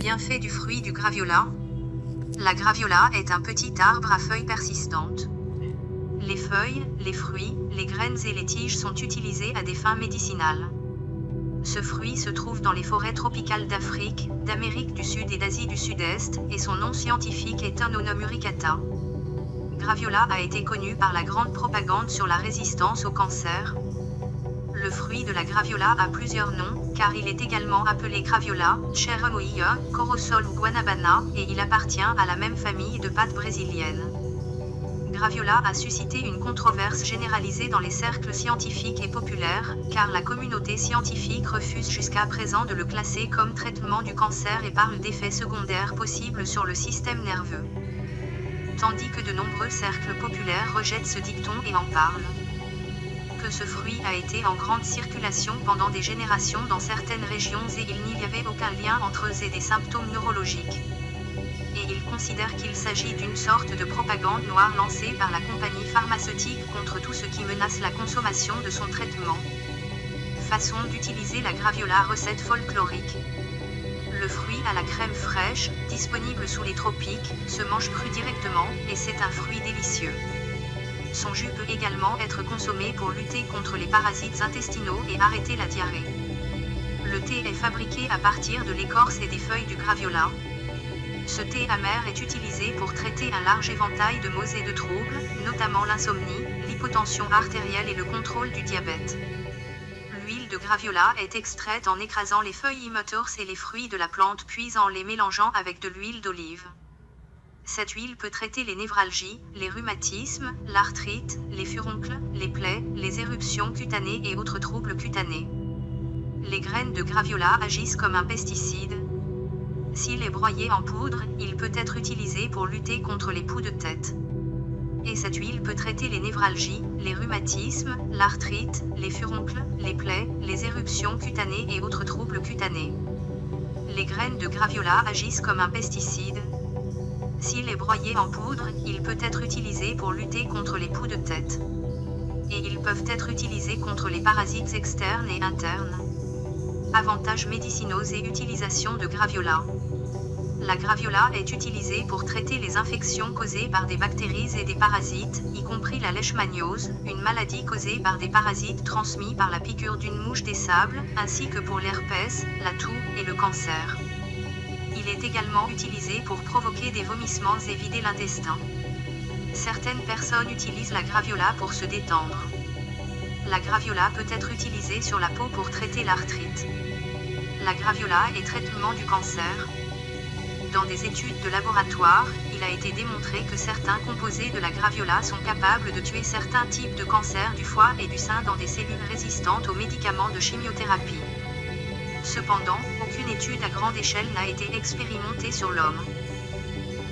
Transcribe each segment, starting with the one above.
Bienfait du fruit du graviola. La graviola est un petit arbre à feuilles persistantes. Les feuilles, les fruits, les graines et les tiges sont utilisés à des fins médicinales. Ce fruit se trouve dans les forêts tropicales d'Afrique, d'Amérique du Sud et d'Asie du Sud-Est, et son nom scientifique est Anonomuricata. Graviola a été connu par la grande propagande sur la résistance au cancer. Le fruit de la graviola a plusieurs noms, car il est également appelé graviola, cherimoia, corosol ou guanabana, et il appartient à la même famille de pâtes brésiliennes. Graviola a suscité une controverse généralisée dans les cercles scientifiques et populaires, car la communauté scientifique refuse jusqu'à présent de le classer comme traitement du cancer et parle d'effets secondaires possibles sur le système nerveux. Tandis que de nombreux cercles populaires rejettent ce dicton et en parlent. Ce fruit a été en grande circulation pendant des générations dans certaines régions et il n'y avait aucun lien entre eux et des symptômes neurologiques et il considère qu'il s'agit d'une sorte de propagande noire lancée par la compagnie pharmaceutique contre tout ce qui menace la consommation de son traitement. Façon d'utiliser la graviola recette folklorique. Le fruit à la crème fraîche, disponible sous les tropiques, se mange cru directement, et c'est un fruit délicieux. Son jus peut également être consommé pour lutter contre les parasites intestinaux et arrêter la diarrhée. Le thé est fabriqué à partir de l'écorce et des feuilles du graviola, ce thé amer est utilisé pour traiter un large éventail de maux et de troubles, notamment l'insomnie, l'hypotension artérielle et le contrôle du diabète. L'huile de graviola est extraite en écrasant les feuilles immotors et les fruits de la plante puis en les mélangeant avec de l'huile d'olive. Cette huile peut traiter les névralgies, les rhumatismes, l'arthrite, les furoncles, les plaies, les éruptions cutanées et autres troubles cutanés. Les graines de graviola agissent comme un pesticide, s'il est broyé en poudre, il peut être utilisé pour lutter contre les poux de tête. Et cette huile peut traiter les névralgies, les rhumatismes, l'arthrite, les furoncles, les plaies, les éruptions cutanées et autres troubles cutanés. Les graines de graviola agissent comme un pesticide. S'il est broyé en poudre, il peut être utilisé pour lutter contre les poux de tête. Et ils peuvent être utilisés contre les parasites externes et internes. Avantages médicinaux et utilisation de graviola. La graviola est utilisée pour traiter les infections causées par des bactéries et des parasites, y compris la leishmaniose, une maladie causée par des parasites transmis par la piqûre d'une mouche des sables, ainsi que pour l'herpès, la toux et le cancer. Également utilisé pour provoquer des vomissements et vider l'intestin. Certaines personnes utilisent la graviola pour se détendre. La graviola peut être utilisée sur la peau pour traiter l'arthrite. La graviola est traitement du cancer. Dans des études de laboratoire, il a été démontré que certains composés de la graviola sont capables de tuer certains types de cancers du foie et du sein dans des cellules résistantes aux médicaments de chimiothérapie. Cependant, aucune étude à grande échelle n'a été expérimentée sur l'homme.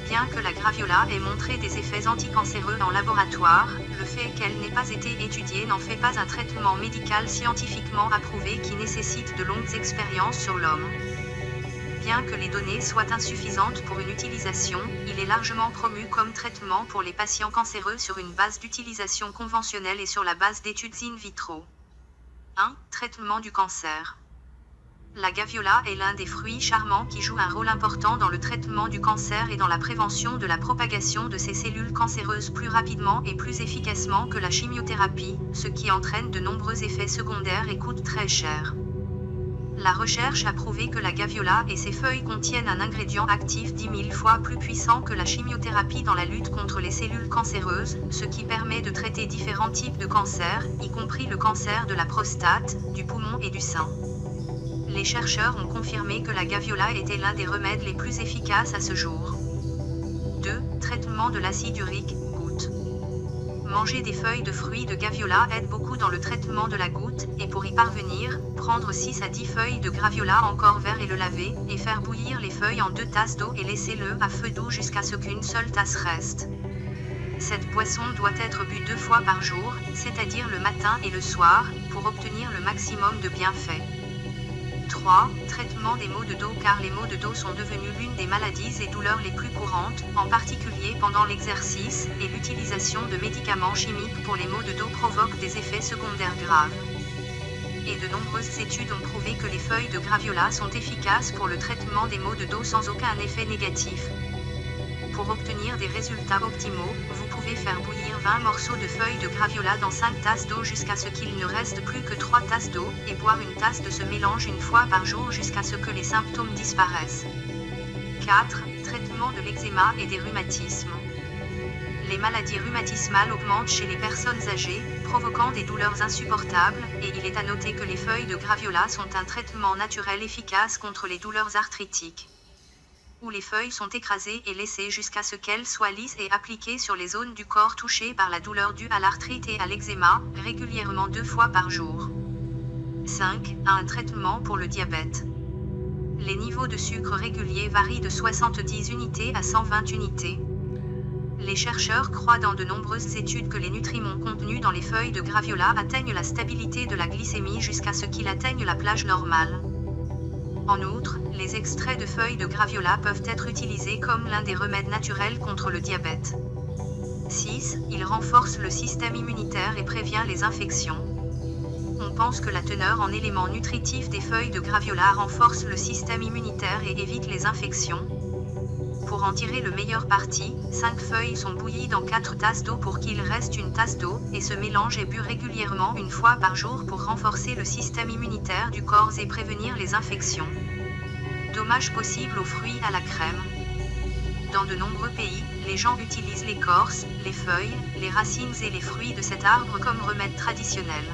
Bien que la graviola ait montré des effets anticancéreux en laboratoire, le fait qu'elle n'ait pas été étudiée n'en fait pas un traitement médical scientifiquement approuvé qui nécessite de longues expériences sur l'homme. Bien que les données soient insuffisantes pour une utilisation, il est largement promu comme traitement pour les patients cancéreux sur une base d'utilisation conventionnelle et sur la base d'études in vitro. 1. Traitement du cancer. La gaviola est l'un des fruits charmants qui joue un rôle important dans le traitement du cancer et dans la prévention de la propagation de ces cellules cancéreuses plus rapidement et plus efficacement que la chimiothérapie, ce qui entraîne de nombreux effets secondaires et coûte très cher. La recherche a prouvé que la gaviola et ses feuilles contiennent un ingrédient actif 10 000 fois plus puissant que la chimiothérapie dans la lutte contre les cellules cancéreuses, ce qui permet de traiter différents types de cancers, y compris le cancer de la prostate, du poumon et du sein les chercheurs ont confirmé que la gaviola était l'un des remèdes les plus efficaces à ce jour. 2. Traitement de l'acide urique, goutte. Manger des feuilles de fruits de gaviola aide beaucoup dans le traitement de la goutte, et pour y parvenir, prendre 6 à 10 feuilles de graviola encore vert et le laver, et faire bouillir les feuilles en deux tasses d'eau et laisser-le à feu doux jusqu'à ce qu'une seule tasse reste. Cette boisson doit être bue deux fois par jour, c'est-à-dire le matin et le soir, pour obtenir le maximum de bienfaits. 3. Traitement des maux de dos car les maux de dos sont devenus l'une des maladies et douleurs les plus courantes, en particulier pendant l'exercice, et l'utilisation de médicaments chimiques pour les maux de dos provoque des effets secondaires graves. et de nombreuses études ont prouvé que les feuilles de graviola sont efficaces pour le traitement des maux de dos sans aucun effet négatif. Pour obtenir des résultats optimaux, vous pouvez faire bouillir 20 morceaux de feuilles de graviola dans 5 tasses d'eau jusqu'à ce qu'il ne reste plus que 3 tasses d'eau, et boire une tasse de ce mélange une fois par jour jusqu'à ce que les symptômes disparaissent. 4. Traitement de l'eczéma et des rhumatismes. Les maladies rhumatismales augmentent chez les personnes âgées, provoquant des douleurs insupportables, et il est à noter que les feuilles de graviola sont un traitement naturel efficace contre les douleurs arthritiques où les feuilles sont écrasées et laissées jusqu'à ce qu'elles soient lisses et appliquées sur les zones du corps touchées par la douleur due à l'arthrite et à l'eczéma, régulièrement deux fois par jour. 5. Un traitement pour le diabète. Les niveaux de sucre réguliers varient de 70 unités à 120 unités. Les chercheurs croient dans de nombreuses études que les nutriments contenus dans les feuilles de graviola atteignent la stabilité de la glycémie jusqu'à ce qu'ils atteignent la plage normale. En outre, les extraits de feuilles de graviola peuvent être utilisés comme l'un des remèdes naturels contre le diabète. 6. Il renforce le système immunitaire et prévient les infections. On pense que la teneur en éléments nutritifs des feuilles de graviola renforce le système immunitaire et évite les infections. Pour en tirer le meilleur parti, 5 feuilles sont bouillies dans 4 tasses d'eau pour qu'il reste une tasse d'eau, et ce mélange est bu régulièrement une fois par jour pour renforcer le système immunitaire du corps et prévenir les infections. Dommages possibles aux fruits à la crème. Dans de nombreux pays, les gens utilisent l'écorce, les feuilles, les racines et les fruits de cet arbre comme remède traditionnel.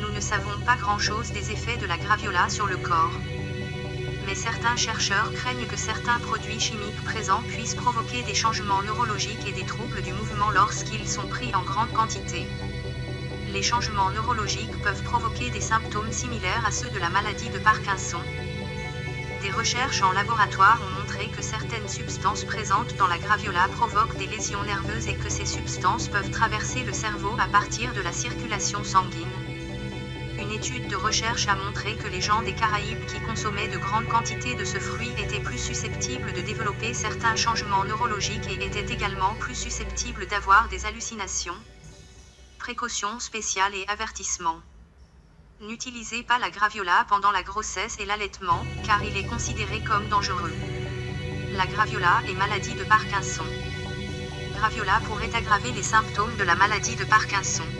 Nous ne savons pas grand-chose des effets de la graviola sur le corps mais certains chercheurs craignent que certains produits chimiques présents puissent provoquer des changements neurologiques et des troubles du mouvement lorsqu'ils sont pris en grande quantité. Les changements neurologiques peuvent provoquer des symptômes similaires à ceux de la maladie de Parkinson. Des recherches en laboratoire ont montré que certaines substances présentes dans la graviola provoquent des lésions nerveuses et que ces substances peuvent traverser le cerveau à partir de la circulation sanguine une étude de recherche a montré que les gens des Caraïbes qui consommaient de grandes quantités de ce fruit étaient plus susceptibles de développer certains changements neurologiques et étaient également plus susceptibles d'avoir des hallucinations. Précautions spéciales et avertissements. N'utilisez pas la graviola pendant la grossesse et l'allaitement, car il est considéré comme dangereux. La graviola est maladie de Parkinson. Graviola pourrait aggraver les symptômes de la maladie de Parkinson.